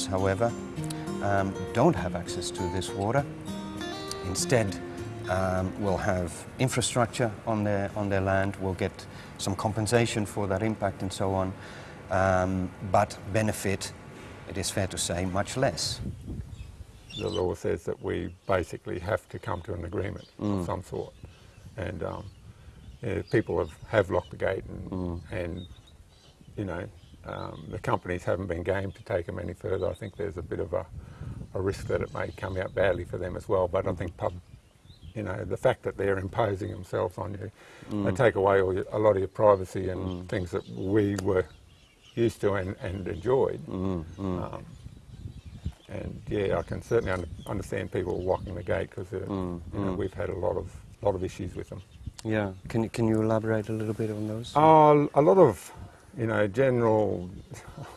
farmers, however, um, don't have access to this water. Instead, um, will have infrastructure on their, on their land, will get some compensation for that impact and so on, um, but benefit, it is fair to say, much less. The law says that we basically have to come to an agreement of some sort. And um, yeah, people have, have locked the gate and, and you know, um, the companies haven't been game to take them any further. I think there's a bit of a, a risk that it may come out badly for them as well. But I think pub, you know, the fact that they're imposing themselves on you, they mm. take away all your, a lot of your privacy and mm. things that we were used to and, and enjoyed. Mm, um, and yeah, I can certainly un- understand people locking the gate because uh, you know, we've had a lot of lot of issues with them. Yeah, can, you- can you elaborate a little bit on those? Uh, a lot of, you know, general,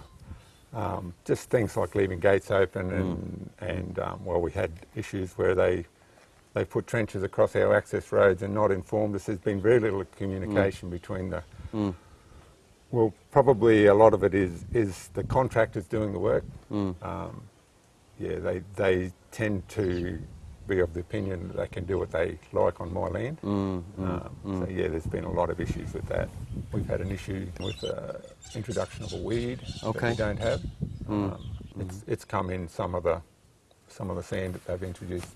um, just things like leaving gates open and, and um, well, we had issues where they, they put trenches across our access roads and not informed us. There's been very little communication between the, well, probably a lot of it is, is the contractors doing the work. Um, yeah, they, they tend to be of the opinion that they can do what they like on my land. Mm, mm, um, So mm. yeah, there's been a lot of issues with that. We've had an issue with the introduction of a weed that we don't have. Um, it's, it's come in some of the some of the sand that they've introduced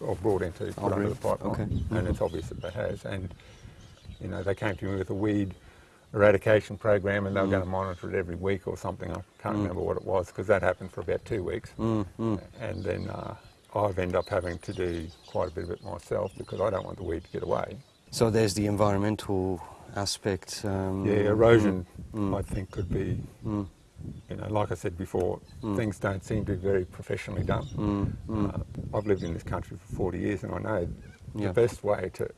or brought into oh, put under the pipeline, Okay. and it's obvious that they has. And you know, they came to me with a weed eradication program, and they were going to monitor it every week or something. I can't remember what it was because that happened for about two weeks, and then uh, I've ended up having to do quite a bit of it myself because I don't want the weed to get away. So there's the environmental aspect. Um, Yeah, erosion, mm, mm. I think, could be. Mm. You know, like I said before, things don't seem to be very professionally done. Uh, I've lived in this country for 40 years, and I know Yeah. the best way to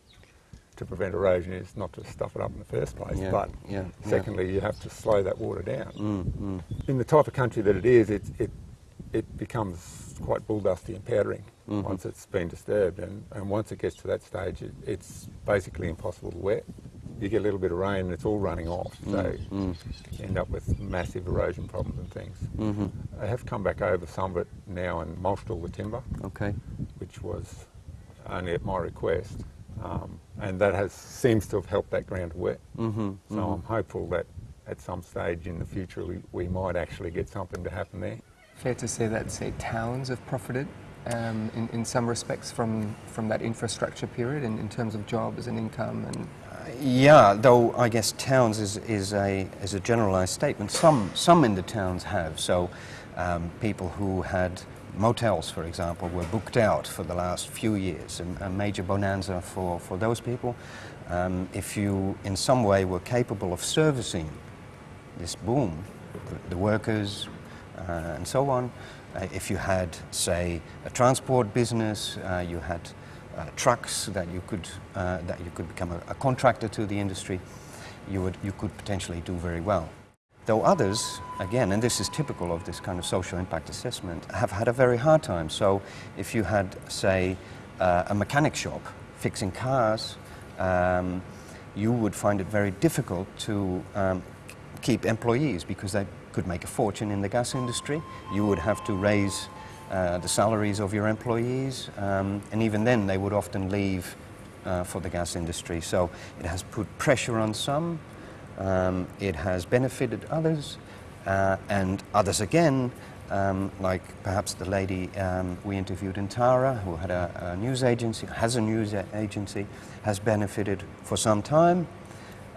to prevent erosion is not to stuff it up in the first place, Yeah, but yeah, yeah. secondly, you have to slow that water down. Mm, In the type of country that it is, it it, it becomes quite bulldusty and powdering Mm-hmm. once it's been disturbed, and, and once it gets to that stage, it, it's basically impossible to wet. You get a little bit of rain and it's all running off, so Mm, you end up with massive erosion problems and things. mm-hmm. I have come back over some of it now and mulched all the timber, Okay. which was only at my request, um, and that has seems to have helped that ground to wet. Mm-hmm. So I'm hopeful that at some stage in the future we, we might actually get something to happen there. Fair to say that, say, towns have profited um, in, in some respects from, from that infrastructure period in, in terms of jobs and income and Yeah, though I guess towns is, is, a, is a generalized statement. Some, some in the towns have. So um, people who had motels, for example, were booked out for the last few years, a, a major bonanza for, for those people. Um, if you in some way were capable of servicing this boom, the, the workers uh, and so on, uh, if you had, say, a transport business, uh, you had uh, trucks that you could uh, that you could become a, a contractor to the industry, you would you could potentially do very well. Though others, again, and this is typical of this kind of social impact assessment, have had a very hard time. So, if you had, say, uh, a mechanic shop fixing cars, um, you would find it very difficult to um, keep employees because they could make a fortune in the gas industry. You would have to raise uh, the salaries of your employees, um, and even then they would often leave uh, for the gas industry. So it has put pressure on some, um, it has benefited others, uh, and others again, um, like perhaps the lady um, we interviewed in Tara, who had a, a news agency, has a news agency, has benefited for some time,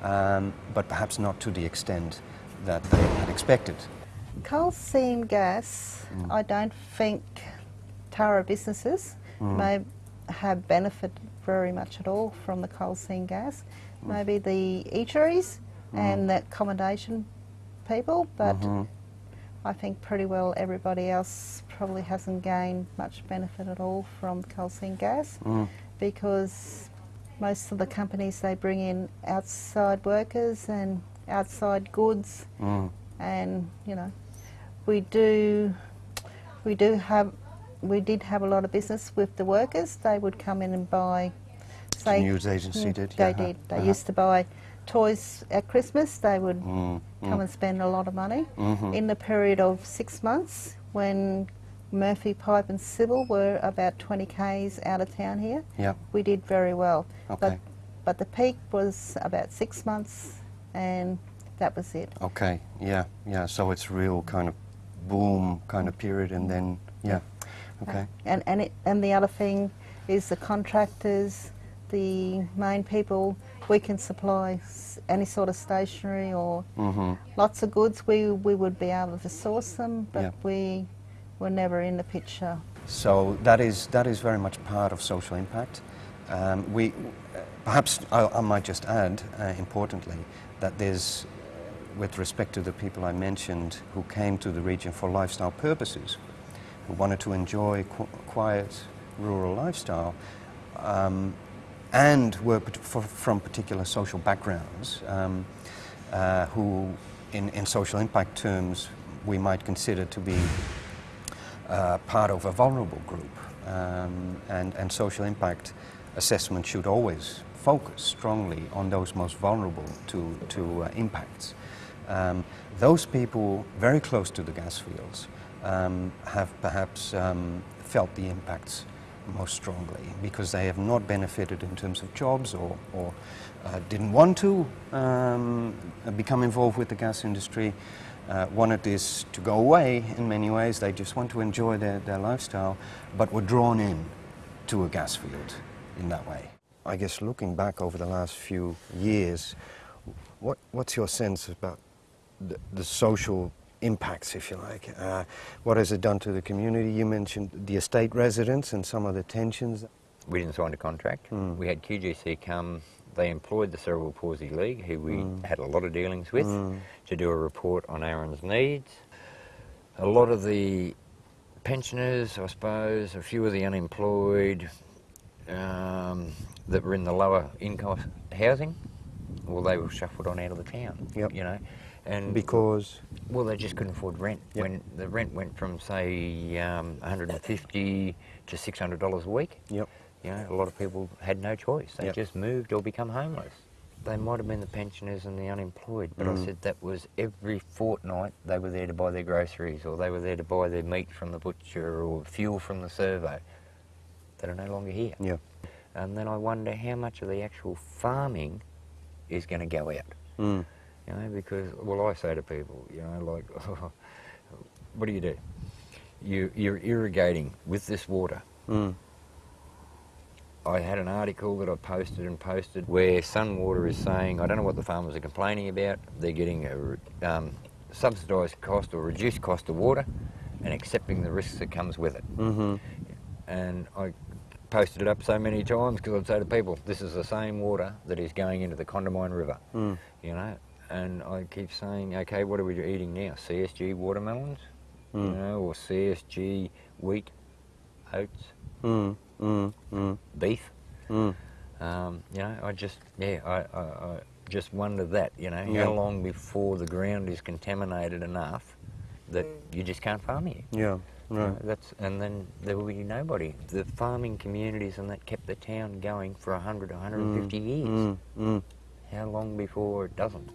um, but perhaps not to the extent that they had expected. Coal seam gas, mm. I don't think Tara businesses mm. may have benefited very much at all from the coal seam gas. Mm. Maybe the eateries and the accommodation people, but mm-hmm. I think pretty well everybody else probably hasn't gained much benefit at all from coal seam gas because most of the companies they bring in outside workers and outside goods Mm. and you know we do we do have we did have a lot of business with the workers they would come in and buy say news agency Mm, did, they yeah, did they uh-huh. used to buy toys at Christmas, they would Mm, come and spend a lot of money. Mhm. In the period of six months, when Murphy, Pipe, and Civil were about 20 k's out of town here, Yeah. we did very well. Okay. But, but the peak was about six months, and that was it. Okay. Yeah. Yeah. So it's real kind of boom kind of period, and then yeah. Okay. And and it, and the other thing is the contractors, the main people. We can supply any sort of stationery or Mm-hmm. lots of goods. We we would be able to source them, but Yeah. we were never in the picture. So that is that is very much part of social impact. Um, we perhaps I, I might just add, uh, importantly, that there's, with respect to the people I mentioned who came to the region for lifestyle purposes, who wanted to enjoy qu- quiet rural lifestyle, um, and were from particular social backgrounds, um, uh, who, in, in social impact terms, we might consider to be uh, part of a vulnerable group. Um, and, and social impact assessment should always focus strongly on those most vulnerable to, to uh, impacts. Um, those people very close to the gas fields um, have perhaps um, felt the impacts most strongly because they have not benefited in terms of jobs or, or uh, didn't want to um, become involved with the gas industry, uh, wanted this to go away in many ways. They just want to enjoy their, their lifestyle, but were drawn in to a gas field in that way. I guess looking back over the last few years, what, what's your sense about the, the social impacts, if you like? Uh, what has it done to the community? You mentioned the estate residents and some of the tensions. We didn't sign a contract. Mm. We had QGC come. They employed the Cerebral Palsy League, who we had a lot of dealings with, Mm. to do a report on Aaron's needs. A lot of the pensioners, I suppose, a few of the unemployed um, that were in the lower income housing, well, they were shuffled on out of the town. Yep. You know, and Because, well, they just couldn't afford rent. Yep. When the rent went from say um, 150 to 600 dollars a week, yep, you know, a lot of people had no choice. They Yep. just moved or become homeless. They might have been the pensioners and the unemployed, but I Mm. said that was every fortnight they were there to buy their groceries or they were there to buy their meat from the butcher or fuel from the servo. That are no longer here. yeah. And then I wonder how much of the actual farming is going to go out. Mm. You know, because well, I say to people, you know, like, what do you do? You you're irrigating with this water. Mm. I had an article that I posted and posted where Sunwater is saying, I don't know what the farmers are complaining about. They're getting a um, subsidised cost or reduced cost of water, and accepting the risks that comes with it. Mm-hmm. And I posted it up so many times because I'd say to people, this is the same water that is going into the Condamine River. Mm. you know. And I keep saying, okay, what are we eating now? CSG watermelons, you Mm. know, or CSG wheat, oats, Mm. Mm. Mm. beef. Mm. Um, you know, I just, yeah, I, I, I just wonder that, you know, Yeah. how long before the ground is contaminated enough that you just can't farm here. Yeah. Right. that's and then there will be nobody. The farming communities and that kept the town going for 100, 150 years. Mm. Mm. How long before it doesn't?